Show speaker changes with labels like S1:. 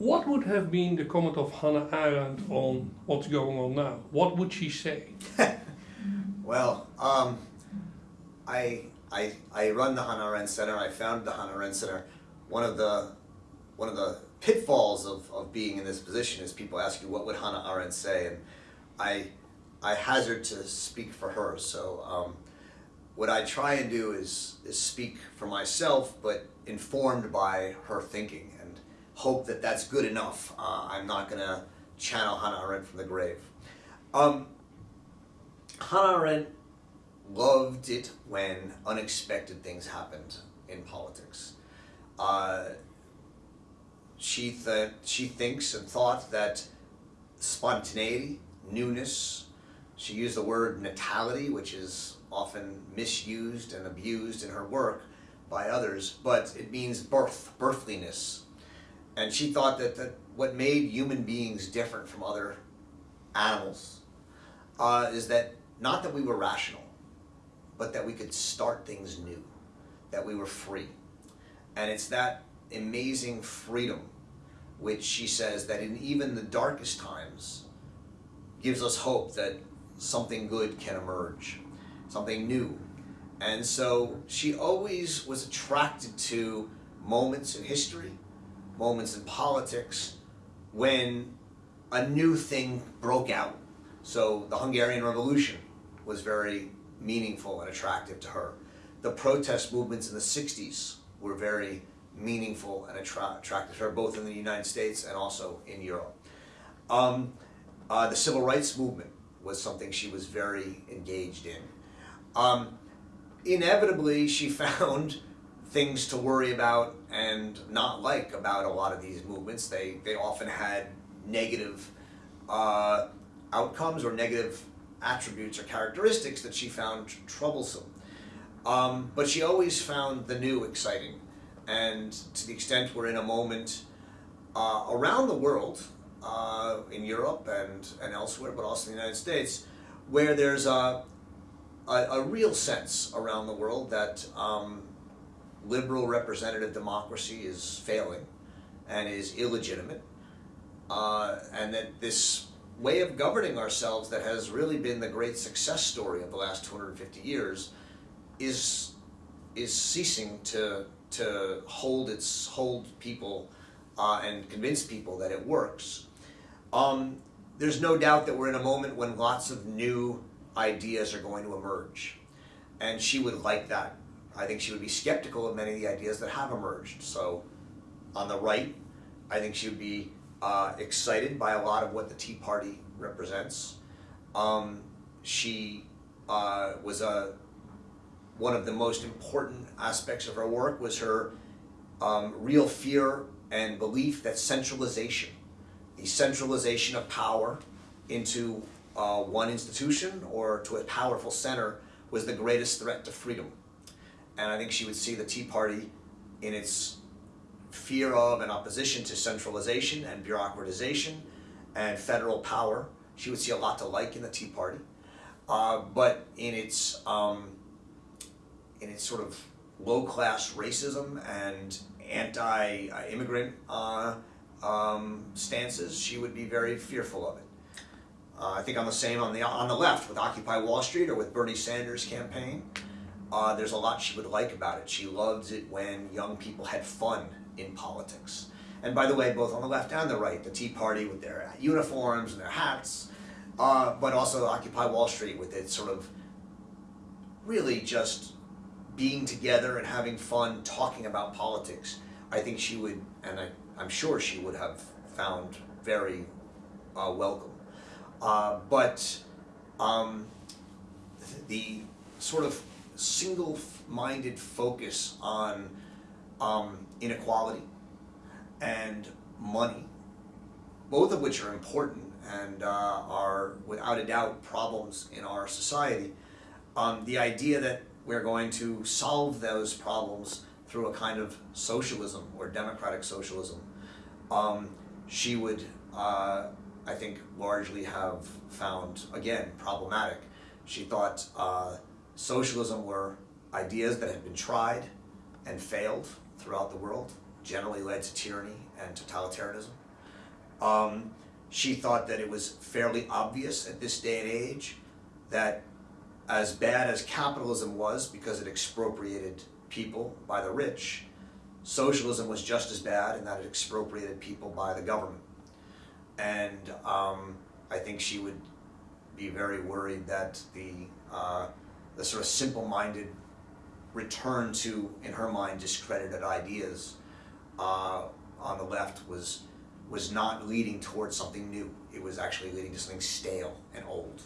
S1: what would have been the comment of Hannah Arendt on what's going on now? What would she say?
S2: well, um, I, I, I run the Hannah Arendt Center. I founded the Hannah Arendt Center. One of the, one of the pitfalls of, of being in this position is people ask you, what would Hannah Arendt say? And I, I hazard to speak for her. So um, what I try and do is, is speak for myself, but informed by her thinking hope that that's good enough. Uh, I'm not going to channel Hannah Arendt from the grave. Um, Hannah Arendt loved it when unexpected things happened in politics. Uh, she, th she thinks and thought that spontaneity, newness, she used the word natality, which is often misused and abused in her work by others, but it means birth, birthliness. And she thought that, that what made human beings different from other animals uh, is that not that we were rational, but that we could start things new, that we were free. And it's that amazing freedom which she says that in even the darkest times gives us hope that something good can emerge, something new. And so she always was attracted to moments in history, moments in politics, when a new thing broke out. So the Hungarian Revolution was very meaningful and attractive to her. The protest movements in the 60s were very meaningful and attra attractive to her, both in the United States and also in Europe. Um, uh, the civil rights movement was something she was very engaged in. Um, inevitably, she found things to worry about and not like about a lot of these movements. They, they often had negative uh, outcomes or negative attributes or characteristics that she found troublesome. Um, but she always found the new exciting. And to the extent we're in a moment uh, around the world, uh, in Europe and, and elsewhere, but also in the United States, where there's a, a, a real sense around the world that um, liberal representative democracy is failing and is illegitimate, uh, and that this way of governing ourselves that has really been the great success story of the last 250 years is is ceasing to to hold its hold people uh, and convince people that it works. Um, there's no doubt that we're in a moment when lots of new ideas are going to emerge. And she would like that. I think she would be skeptical of many of the ideas that have emerged. So on the right, I think she would be uh, excited by a lot of what the Tea Party represents. Um, she uh, was a one of the most important aspects of her work was her um, real fear and belief that centralization the centralization of power into uh, one institution or to a powerful center was the greatest threat to freedom. And I think she would see the Tea Party in its fear of and opposition to centralization and bureaucratization and federal power. She would see a lot to like in the Tea Party. Uh, but in its, um, in its sort of low-class racism and anti-immigrant uh, um, stances, she would be very fearful of it. Uh, I think on the same on the on the left with Occupy Wall Street or with Bernie Sanders' campaign, uh, there's a lot she would like about it. She loves it when young people had fun in politics. And by the way, both on the left and the right, the Tea Party with their uniforms and their hats, uh, but also Occupy Wall Street with its sort of really just being together and having fun talking about politics. I think she would, and I I'm sure she would have found very uh, welcome. Uh, but um, the sort of single-minded focus on um, inequality and money, both of which are important and uh, are without a doubt problems in our society, um, the idea that we're going to solve those problems through a kind of socialism or democratic socialism um, she would, uh, I think, largely have found, again, problematic. She thought uh, socialism were ideas that had been tried and failed throughout the world, generally led to tyranny and totalitarianism. Um, she thought that it was fairly obvious at this day and age that as bad as capitalism was because it expropriated people by the rich, socialism was just as bad in that it expropriated people by the government. And um, I think she would be very worried that the uh, the sort of simple-minded return to, in her mind, discredited ideas uh, on the left was was not leading towards something new. It was actually leading to something stale and old.